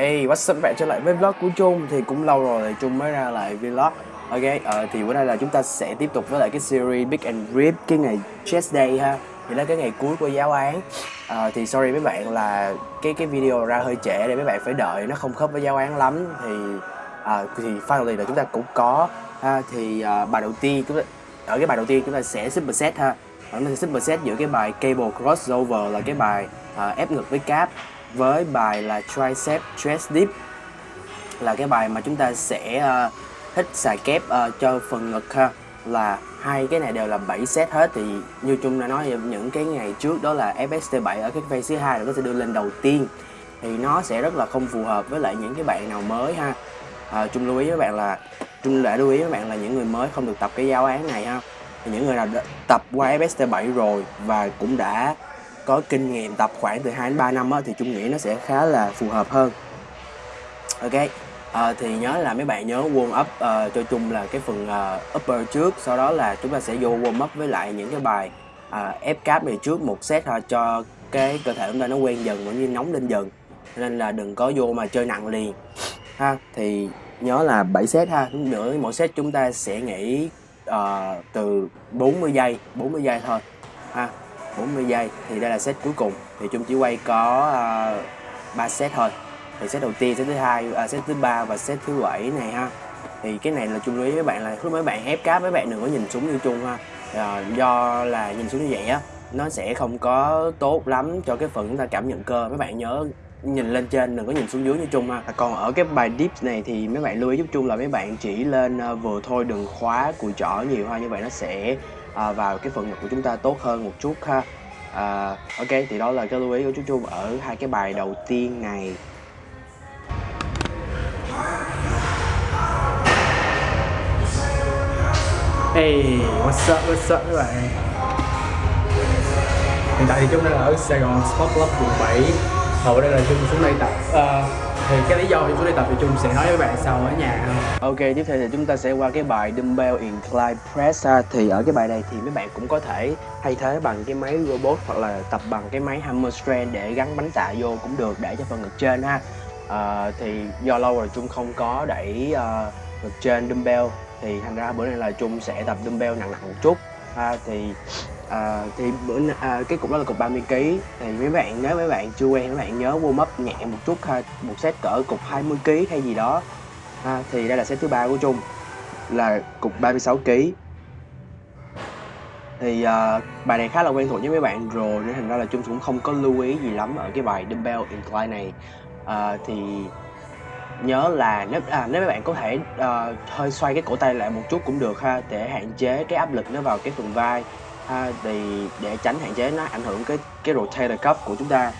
Hey, what's up các bạn? Trở lại với vlog của Trung Thì cũng lâu rồi thì Trung mới ra lại vlog. Ok, ờ, thì bữa nay là chúng ta sẽ tiếp tục với lại cái series Big and Rip Cái ngày Chess Day ha. Thì là cái ngày cuối của giáo án. Ờ, Thì sorry mấy bạn là cái cái video ra hơi trễ để mấy bạn phải đợi Nó không khớp với giáo án lắm. Thì à, thì finally là chúng ta cũng có ha. Thì à, bài đầu tiên chúng ta, Ở cái bài đầu tiên chúng ta sẽ super set ha. Chúng ta sẽ super set giữa cái bài Cable Crossover là cái bài à, ép ngực với cáp với bài là tricep chest dip. Là cái bài mà chúng ta sẽ uh, hít xà kép uh, cho phần ngực ha. Là hai cái này đều là 7 set hết. Thì như chung đã nói những cái ngày trước đó là FST7 ở cái phase thứ hai là nó sẽ đưa lên đầu tiên. Thì nó sẽ rất là không phù hợp với lại những cái bạn nào mới ha. Ờ, à, chung lưu ý với bạn là chung đã lưu ý với bạn là những người mới không được tập cái giáo án này ha. Thì những người nào tập qua FST7 rồi và cũng đã có kinh nghiệm tập khoảng từ 2 đến 3 năm á, thì Trung nghĩ nó sẽ khá là phù hợp hơn. Ok à, thì nhớ là mấy bạn nhớ warm up uh, cho Trung là cái phần uh, upper trước sau đó là chúng ta sẽ vô warm up với lại những cái bài uh, ép cáp này trước một set thôi cho cái cơ thể chúng ta nó quen dần cũng như nóng lên dần. Nên là đừng có vô mà chơi nặng liền. Ha thì nhớ là 7 set ha nữa mỗi set chúng ta sẽ nghỉ uh, từ 40 giây 40 giây thôi. Ha. 40 giây thì đây là set cuối cùng. Thì chúng chỉ quay có ờ, uh, 3 set thôi. Thì set đầu tiên set thứ hai uh, set thứ ba và set thứ bảy này ha. Thì cái này là chung lưu ý với bạn là lúc mấy bạn ép cáp mấy bạn đừng có nhìn xuống như chung ha. Uh, do là nhìn xuống như vậy á nó sẽ không có tốt lắm cho cái phần chúng ta cảm nhận cơ. Mấy bạn nhớ nhìn lên trên đừng có nhìn xuống dưới như chung ha. À, còn ở cái bài dips này thì mấy bạn lưu ý giúp chung là mấy bạn chỉ lên uh, vừa thôi đừng khóa cùi trỏ nhiều ha. Như vậy nó sẽ à, vào cái phần ngực của chúng ta tốt hơn một chút ha. À, ok thì đó là cái lưu ý của chú Trung ở hai cái bài đầu tiên này. Hey, what's up, what's up các bạn? Hiện tại thì chúng đang ở Sài Gòn Sport Club quận 7 Hầu đây là Trung xuống đây tập uh, thì cái lý do chúng tôi đi tập thì chung sẽ nói với bạn sau ở nhà. Không ok tiếp theo thì chúng ta sẽ qua cái bài dumbbell incline press ha. thì ở cái bài này thì mấy bạn cũng có thể thay thế bằng cái máy robot hoặc là tập bằng cái máy hammer strength để gắn bánh tạ vô cũng được để cho phần ngực trên ha. À, thì do lâu rồi chung không có đẩy uh, ngực trên dumbbell thì thành ra bữa nay là chung sẽ tập dumbbell nặng nặng một chút. Ha thì à, thì bữa à, cái cục đó là cục 30 kg thì mấy bạn nếu mấy bạn chưa quen mấy bạn nhớ warm up nhẹ một chút ha một set cỡ cục 20 kg hay gì đó. Ha, thì đây là set thứ ba của Trung là cục 36 kg thì uh, bài này khá là quen thuộc với mấy bạn rồi nên thành ra là Trung cũng không có lưu ý gì lắm ở cái bài dumbbell incline này. Uh, thì nhớ là nếu à, nếu mấy bạn có thể uh, hơi xoay cái cổ tay lại một chút cũng được ha để hạn chế cái áp lực nó vào cái phần vai ha thì để tránh hạn chế nó ảnh hưởng cái cái rotator cuff của chúng ta.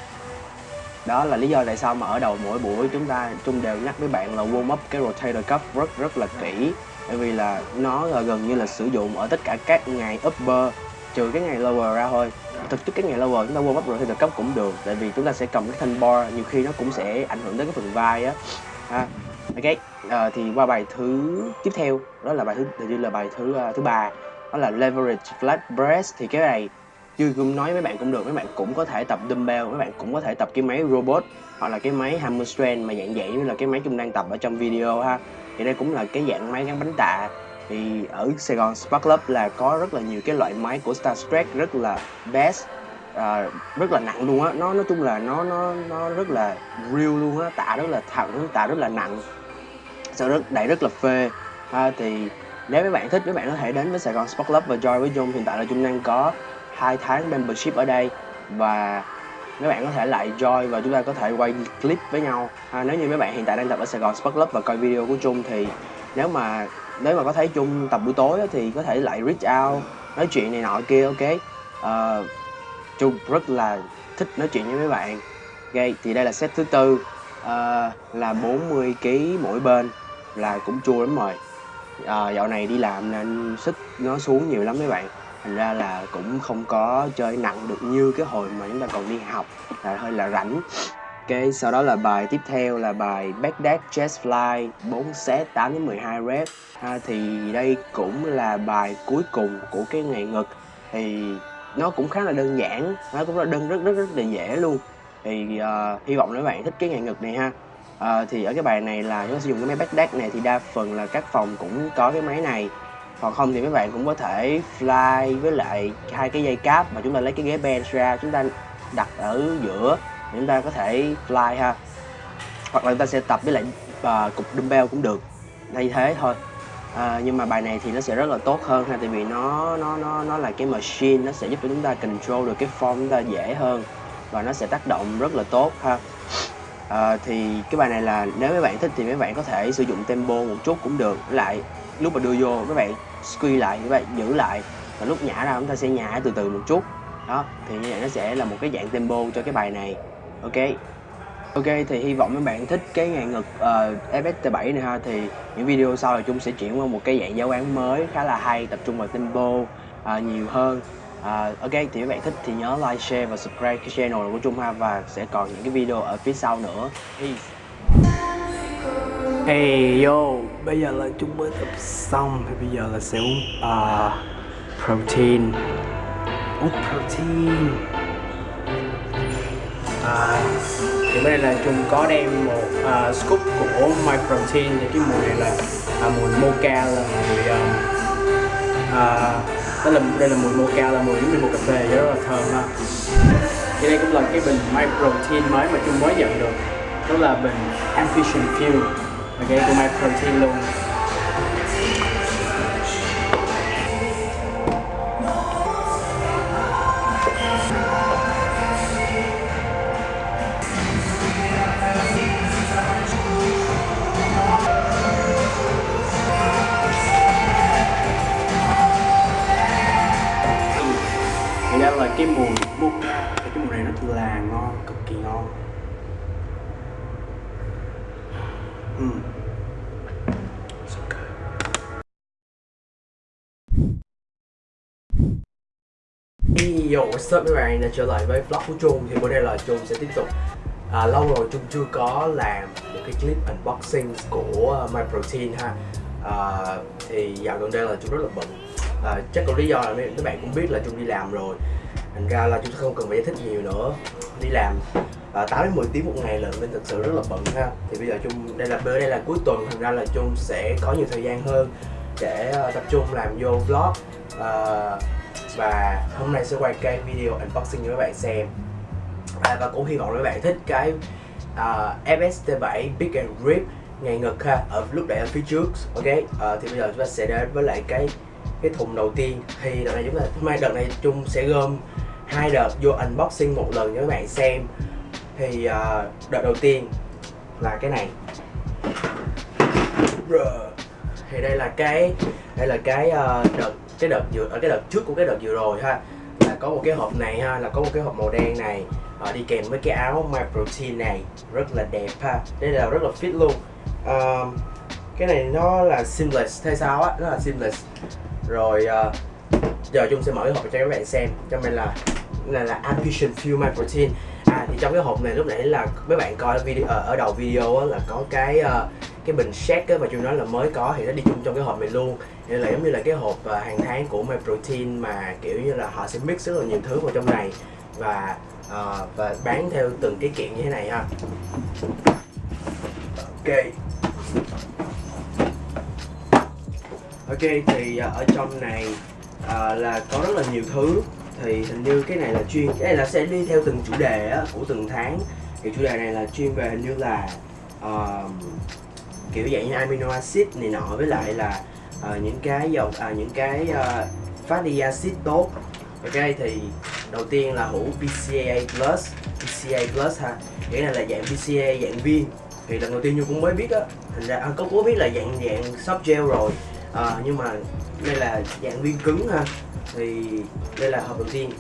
Đó là lý do tại sao mà ở đầu mỗi buổi chúng ta chung đều nhắc với bạn là warm up cái rotator cuff rất rất là kỹ. Bởi vì là nó là gần như là sử dụng ở tất cả các ngày upper trừ cái ngày lower ra thôi. Thực chất cái ngày lower chúng ta warm up rotator cuff cũng được tại vì chúng ta sẽ cầm cái thanh bar nhiều khi nó cũng sẽ ảnh hưởng đến cái phần vai á. Ha ok à, thì qua bài thứ tiếp theo đó là bài thứ hình như là bài thứ uh, thứ ba đó là leverage flat press thì cái này như cũng nói với bạn cũng được mấy bạn cũng có thể tập dumbbell mấy bạn cũng có thể tập cái máy robot hoặc là cái máy hammer strength mà dạng dạng như là cái máy chúng đang tập ở trong video ha. Thì đây cũng là cái dạng máy gắn bánh tạ. Thì ở Sài Gòn Spark Club là có rất là nhiều cái loại máy của Star Trek rất là best à, rất là nặng luôn á. Nó nói chung là nó nó nó rất là real luôn á. Tạ rất là thẳng tạ rất là nặng. Sau rất đẩy rất là phê. Ha, thì nếu mấy bạn thích mấy bạn có thể đến với Sài Gòn Sport Club và join với Dung hiện tại là Dung đang có hai tháng membership ở đây. Và mấy bạn có thể lại join và chúng ta có thể quay clip với nhau. À, nếu như mấy bạn hiện tại đang tập ở Sài Gòn Sport Club và coi video của Trung thì nếu mà nếu mà có thấy Trung tập buổi tối thì có thể lại reach out nói chuyện này nọ kia ok? Ờ, uh, Trung rất là thích nói chuyện với mấy bạn. Ok thì đây là set thứ tư. Uh, là 40 kg mỗi bên là cũng chua lắm rồi à, dạo này đi làm nên sức nó xuống nhiều lắm mấy bạn. Thành ra là cũng không có chơi nặng được như cái hồi mà chúng ta còn đi học là hơi là rảnh. Cái sau đó là bài tiếp theo là bài Baghdad deck chest fly 4 set 8 đến 12 rep. À, thì đây cũng là bài cuối cùng của cái ngày ngực. Thì nó cũng khá là đơn giản nó cũng là đơn rất rất rất là dễ luôn. Thì uh, hy vọng các bạn thích cái ngày ngực này ha à, thì ở cái bài này là chúng ta sử dụng cái máy backdash này thì đa phần là các phòng cũng có cái máy này. Hoặc không thì mấy bạn cũng có thể fly với lại hai cái dây cáp mà chúng ta lấy cái ghế bench ra chúng ta đặt ở giữa để chúng ta có thể fly ha. Hoặc là chúng ta sẽ tập với lại uh, cục dumbbell cũng được. Thay thế thôi. À, nhưng mà bài này thì nó sẽ rất là tốt hơn ha tại vì nó nó nó nó là cái machine nó sẽ giúp cho chúng ta control được cái form chúng ta dễ hơn và nó sẽ tác động rất là tốt ha à, thì cái bài này là nếu mấy bạn thích thì mấy bạn có thể sử dụng tempo một chút cũng được. Lại lúc mà đưa vô các bạn squeeze lại các bạn giữ lại. Và lúc nhả ra chúng ta sẽ nhả từ từ một chút. Đó thì như vậy nó sẽ là một cái dạng tempo cho cái bài này. Ok. Ok thì hy vọng mấy bạn thích cái ngàn ngực ờ, uh, FST7 này ha. Thì những video sau thì chúng sẽ chuyển qua một cái dạng giáo án mới khá là hay tập trung vào tempo uh, nhiều hơn uh, Ok thì các bạn thích thì nhớ like, share và subscribe cái channel của Trung ha và sẽ còn những cái video ở phía sau nữa. Peace. Hey yo, bây giờ là chúng mới tập xong. Thì bây giờ là sẽ uống uh, protein. Uống protein. À, thì bên đây là chúng có đem một uh, scoop của My Protein. Thì cái mùi này là uh, mùi mocha là mùi um, uh, đó là đây là mùi mocha là mùi giống như mùi cà phê rất là thơm ha. Thì đây cũng là cái bình My Protein mới mà chúng mới nhận được. Đó là bình Ambition Fuel ok của My Protein luôn. Yo, what's up mấy bạn đã trở lại với vlog của Trung thì bữa nay là Trung sẽ tiếp tục à, lâu rồi Trung chưa có làm một cái clip unboxing của uh, ha. À, thì dạo gần đây là Trung rất là bận. À, chắc có lý do là mấy, bạn cũng biết là Trung đi làm rồi. Thành ra là Trung không cần phải giải thích nhiều nữa. Đi làm à, 8 đến 10 tiếng một ngày lận nên thực sự rất là bận ha. Thì bây giờ Trung đây là bữa đây là cuối tuần thành ra là Trung sẽ có nhiều thời gian hơn để uh, tập trung làm vô vlog. Uh, và hôm nay sẽ quay cái video unboxing cho các bạn xem. À, và cũng hy vọng các bạn thích cái à, uh, FST7 Big and Grip ngày ngực ha ở lúc nãy ở phía trước ok? Uh, thì bây giờ chúng ta sẽ đến với lại cái cái thùng đầu tiên. Thì đợt này chúng ta hôm nay đợt này chung sẽ gom hai đợt vô unboxing một lần cho các bạn xem. Thì uh, đợt đầu tiên là cái này. Thì đây là cái đây là cái uh, đợt cái đợt vừa ở cái đợt trước của cái đợt vừa rồi ha là có một cái hộp này ha là có một cái hộp màu đen này à, đi kèm với cái áo my protein này rất là đẹp ha đây là rất là fit luôn. À, cái này nó là seamless thay sao á nó là seamless. Rồi à, giờ chung sẽ mở cái hộp cho các bạn xem cho mình là này là Ambition Fuel My Protein. À thì trong cái hộp này lúc nãy là mấy bạn coi video ở, ở đầu video á, là có cái uh, cái bình shake mà chúng nói là mới có thì nó đi chung trong cái hộp này luôn. Nên là giống như là cái hộp à, hàng tháng của My Protein mà kiểu như là họ sẽ mix rất là nhiều thứ vào trong này. Và uh, và bán theo từng cái kiện như thế này ha. Ok. Ok thì à, ở trong này uh, là có rất là nhiều thứ. Thì hình như cái này là chuyên cái này là sẽ đi theo từng chủ đề á, của từng tháng. Thì chủ đề này là chuyên về hình như là uh, kiểu dạng như amino acid này nọ với lại là uh, những cái dầu à, những cái uh, fatty acid tốt. Ok thì đầu tiên là hũ pca plus pca plus ha. Cái này là dạng pca dạng viên. Thì lần đầu tiên như cũng mới biết á. Thành ra à, có có biết là dạng dạng soft gel rồi. À, nhưng mà đây là dạng viên cứng ha. Thì đây là hộp đầu tiên.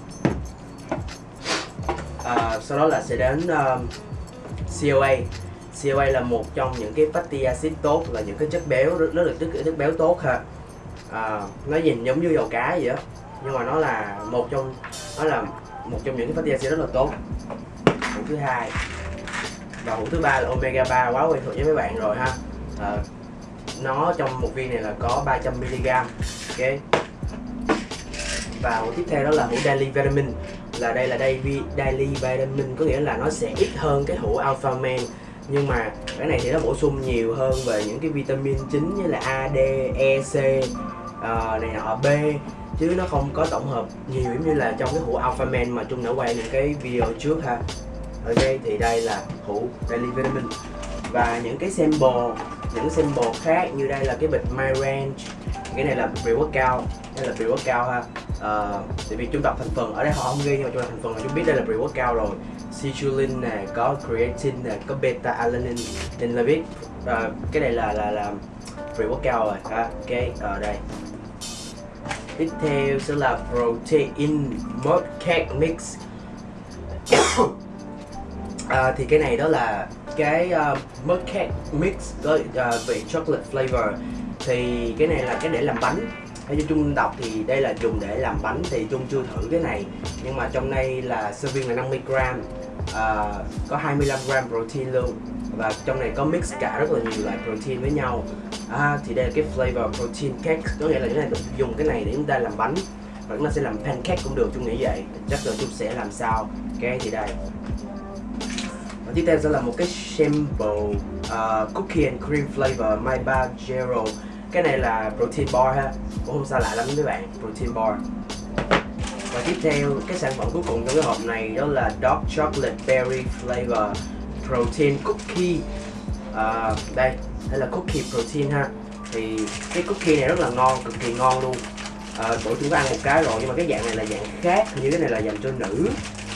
À, sau đó là sẽ đến um, COA COA là một trong những cái fatty acid tốt là những cái chất béo nó được là chất, chất béo tốt ha. À, nó nhìn giống như dầu cá vậy đó nhưng mà nó là một trong nó là một trong những cái fatty acid rất là tốt. Hũ thứ hai. Và hũ thứ ba là omega 3 quá quen thuộc với mấy bạn rồi ha. À, nó trong một viên này là có 300 mg ok? Và hũ tiếp theo đó là hũ daily vitamin. Là đây là daily, daily vitamin có nghĩa là nó sẽ ít hơn cái hũ alpha man nhưng mà cái này thì nó bổ sung nhiều hơn về những cái vitamin chính như là A, D, E, C uh, này nọ B. Chứ nó không có tổng hợp nhiều giống như là trong cái hũ Alpha Man mà Trung đã quay những cái video trước ha. Ok thì đây là hũ Daily Vitamin. Và những cái sample những sample khác như đây là cái bịch My Range cái này là pre-workout đây là pre-workout ha. Uh, tại vì chúng đọc thành phần ở đây họ không ghi nhưng mà chúng đọc thành phần là chúng biết đây là pre-workout rồi citrulline nè có creatine nè có beta alanine nên là biết uh, cái này là là là free workout rồi. Ha ok ở đây. Tiếp theo sẽ là protein mud cake mix. À, thì cái này đó là cái à, uh, mud cake mix có uh, vị chocolate flavor. Thì cái này là cái để làm bánh. Theo như chung đọc thì đây là dùng để làm bánh thì chung chưa thử cái này. Nhưng mà trong đây là serving là 50 gram uh, có 25 gram protein luôn. Và trong này có mix cả rất là nhiều loại protein với nhau. À, thì đây là cái flavor protein cake. Có nghĩa là chúng ta dùng cái này để chúng ta làm bánh. Và chúng ta sẽ làm pancake cũng được Trung nghĩ vậy. Chắc là Trung sẽ làm sao? Cái thì đây. Và tiếp theo sẽ là một cái sample uh, cookie and cream flavor my bar Gero cái này là protein bar ha. Cũng không xa lạ lắm với bạn. Protein bar và tiếp theo cái sản phẩm cuối cùng trong cái hộp này đó là dark chocolate berry flavor protein cookie. À, đây đây là cookie protein ha. Thì cái cookie này rất là ngon cực kỳ ngon luôn. À, tụi chúng ta ăn một cái rồi nhưng mà cái dạng này là dạng khác như cái này là dành cho nữ.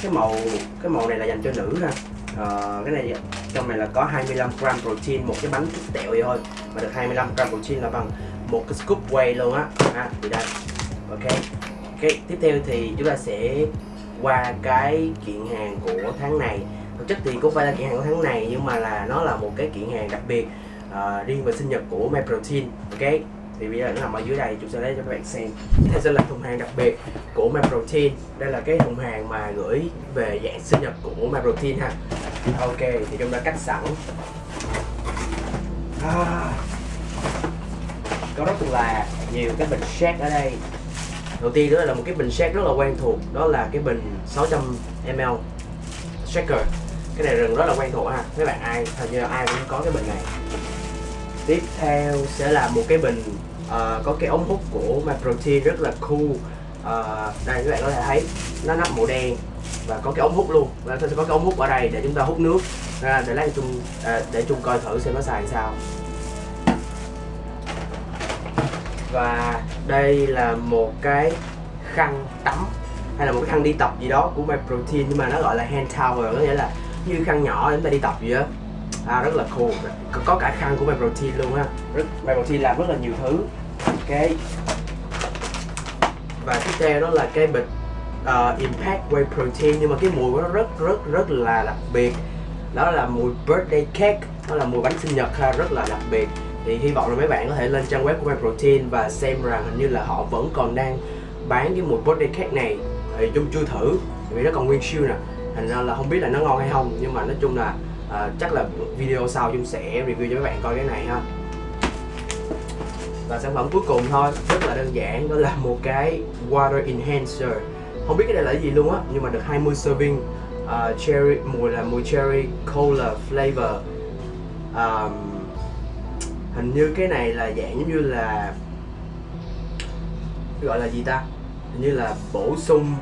Cái màu cái màu này là dành cho nữ ha. À, cái này trong này là có 25 gram protein một cái bánh chút tẹo vậy thôi. Mà được 25 gram protein là bằng một cái scoop whey luôn á. À, thì đây. Ok cái tiếp theo thì chúng ta sẽ qua cái kiện hàng của tháng này. Thực chất thì cũng phải là kiện hàng của tháng này nhưng mà là nó là một cái kiện hàng đặc biệt uh, riêng về sinh nhật của My Protein ok? Thì bây giờ nó nằm ở dưới đây chúng sẽ lấy cho các bạn xem. Đây sẽ là thùng hàng đặc biệt của My Protein. Đây là cái thùng hàng mà gửi về dạng sinh nhật của My Protein ha. Ok thì chúng ta cắt sẵn. À, có rất là nhiều cái bình shake ở đây đầu tiên đó là một cái bình shake rất là quen thuộc đó là cái bình 600 ml shaker. Cái này rừng rất là quen thuộc ha mấy bạn ai hình như là ai cũng có cái bình này. Tiếp theo sẽ là một cái bình uh, có cái ống hút của My rất là cool. Uh, đây các bạn có thể thấy nó nắp màu đen và có cái ống hút luôn. Và sẽ có cái ống hút ở đây để chúng ta hút nước. Ra để lấy chung à, để chung coi thử xem nó xài sao. Và đây là một cái khăn tắm hay là một cái khăn đi tập gì đó của My Protein nhưng mà nó gọi là hand towel có nghĩa là như khăn nhỏ để chúng ta đi tập gì đó à, rất là cool. Có, có cả khăn của My Protein luôn á rất My Protein làm rất là nhiều thứ. Cái và tiếp theo đó là cái bịch uh, Impact Whey Protein nhưng mà cái mùi của nó rất rất rất là đặc biệt. Đó là mùi birthday cake đó là mùi bánh sinh nhật ha, rất là đặc biệt thì hy vọng là mấy bạn có thể lên trang web của My Protein và xem rằng hình như là họ vẫn còn đang bán cái mùi body cake này thì chung chưa thử vì nó còn nguyên siêu nè. Thành ra là không biết là nó ngon hay không nhưng mà nói chung là uh, chắc là video sau chung sẽ review cho các bạn coi cái này ha. Và sản phẩm cuối cùng thôi rất là đơn giản đó là một cái water enhancer. Không biết cái này là cái gì luôn á nhưng mà được 20 serving uh, cherry mùi là mùi cherry cola flavor. Um, hình như cái này là dạng giống như là gọi là gì ta? Hình như là bổ sung.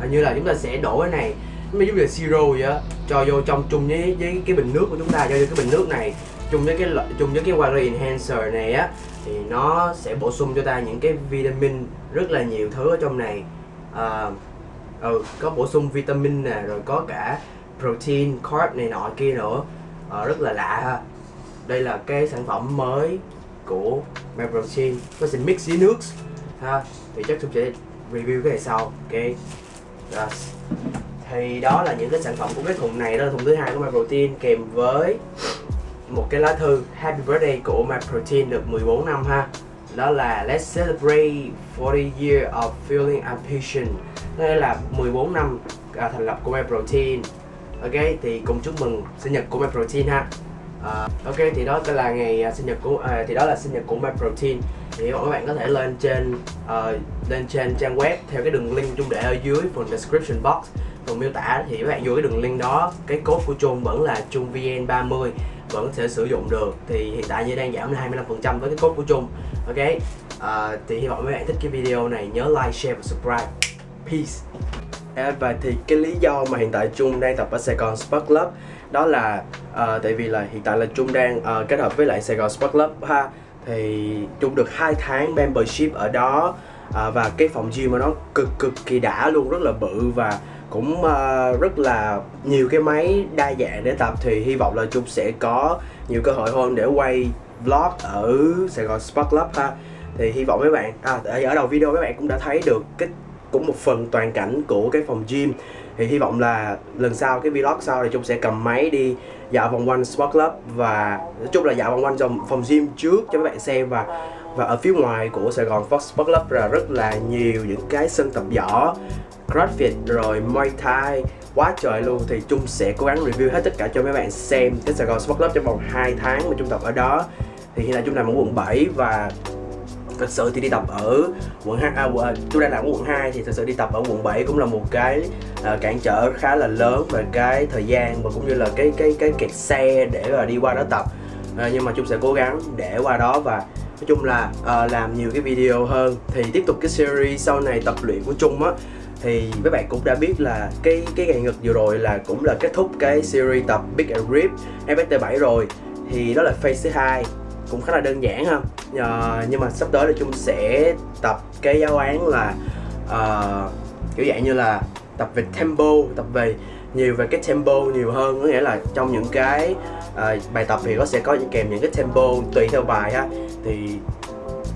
Hình như là chúng ta sẽ đổ cái này giống như là siro vậy á. Cho vô trong chung với với cái bình nước của chúng ta cho vô cái bình nước này chung với cái chung với cái water enhancer này á thì nó sẽ bổ sung cho ta những cái vitamin rất là nhiều thứ ở trong này. À, ừ, có bổ sung vitamin nè rồi có cả protein carb này nọ kia nữa. À, rất là lạ ha đây là cái sản phẩm mới của Maprotein Protein nó mix với nước ha. Thì chắc tôi sẽ review cái này sau ok? Yes. thì đó là những cái sản phẩm của cái thùng này đó là thùng thứ hai của Maprotein kèm với một cái lá thư Happy Birthday của Maprotein được 14 năm ha. Đó là Let's celebrate 40 years of feeling ambition. Đây là 14 năm à, thành lập của MyProtein ok thì cùng chúc mừng sinh nhật của MyProtein ha à, ok thì đó là ngày uh, sinh nhật của à, thì đó là sinh nhật của My Protein. Thì các bạn có thể lên trên uh, lên trên trang web theo cái đường link chung để ở dưới phần description box. Phần miêu tả thì các bạn vô cái đường link đó cái code của Trung vẫn là Trung VN30 vẫn sẽ sử dụng được. Thì hiện tại như đang giảm 25% với cái code của Trung ok uh, thì hy vọng mấy bạn thích cái video này nhớ like share và subscribe. Peace. À, và thì cái lý do mà hiện tại Trung đang tập ở Sài Gòn Sport Club đó là uh, tại vì là hiện tại là Trung đang uh, kết hợp với lại Sài Gòn Sport Club ha. Thì Trung được hai tháng membership ở đó uh, và cái phòng gym của nó cực cực kỳ đã luôn rất là bự và cũng uh, rất là nhiều cái máy đa dạng để tập. Thì hy vọng là Trung sẽ có nhiều cơ hội hơn để quay vlog ở Sài Gòn Sport Club ha. Thì hy vọng mấy bạn à, ở đầu video mấy bạn cũng đã thấy được cái cũng một phần toàn cảnh của cái phòng gym. Thì hy vọng là lần sau cái vlog sau thì chúng sẽ cầm máy đi dạo vòng quanh Sport Club và nói chung là dạo vòng quanh trong phòng gym trước cho các bạn xem và và ở phía ngoài của Sài Gòn Fox Sport Club là rất là nhiều những cái sân tập võ, CrossFit rồi Muay Thai, quá trời luôn. Thì Trung sẽ cố gắng review hết tất cả cho mấy bạn xem cái Sài Gòn Sport Club trong vòng 2 tháng mà Trung tập ở đó. Thì hiện tại Trung nằm ở quận 7 và thật sự thì đi tập ở quận 2 à, à, tôi đang làm ở quận 2 thì thật sự đi tập ở quận 7 cũng là một cái uh, cản trở khá là lớn về cái thời gian và cũng như là cái cái cái kẹt xe để mà đi qua đó tập. Uh, nhưng mà chúng sẽ cố gắng để qua đó và nói chung là uh, làm nhiều cái video hơn. Thì tiếp tục cái series sau này tập luyện của Trung á thì mấy bạn cũng đã biết là cái cái ngày ngực vừa rồi là cũng là kết thúc cái series tập Big and Rip FST7 rồi. Thì đó là phase thứ hai cũng khá là đơn giản ha. À, nhưng mà sắp tới là chung sẽ tập cái giáo án là uh, kiểu dạng như là tập về tempo tập về nhiều về cái tempo nhiều hơn. Có nghĩa là trong những cái uh, bài tập thì nó sẽ có kèm những cái tempo tùy theo bài ha. Thì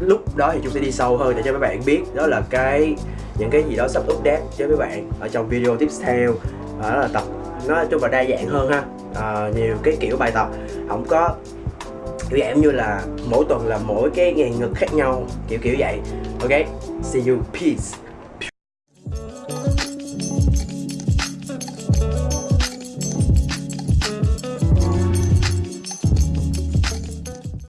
lúc đó thì chúng sẽ đi sâu hơn để cho các bạn biết đó là cái những cái gì đó sắp update cho các bạn ở trong video tiếp theo. Đó là tập nó chung là đa dạng hơn ha. À, nhiều cái kiểu bài tập. Không có kiểu dạng như là mỗi tuần là mỗi cái ngàn ngực khác nhau, kiểu kiểu vậy. Ok, see you. Peace.